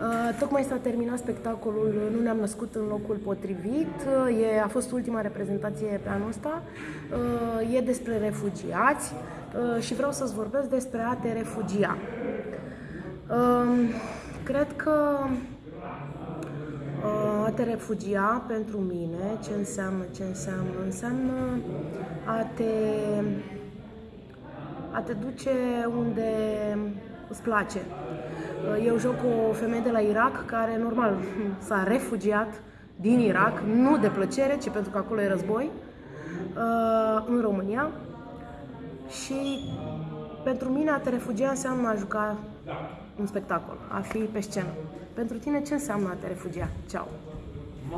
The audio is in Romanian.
Uh, tocmai s-a terminat spectacolul Nu ne-am născut în locul potrivit. Uh, e, a fost ultima reprezentație pe anul ăsta. Uh, e despre refugiați uh, și vreau să-ți vorbesc despre a te refugia. Uh, cred că uh, a te refugia pentru mine, ce înseamnă, ce înseamnă? Înseamnă a te, a te duce unde îți place. Eu joc o femeie de la Irak care, normal, s-a refugiat din Irak, nu de plăcere, ci pentru că acolo e război, uh, în România. Și pentru mine a te refugia înseamnă a juca un spectacol, a fi pe scenă. Pentru tine ce înseamnă a te refugia? Ceau!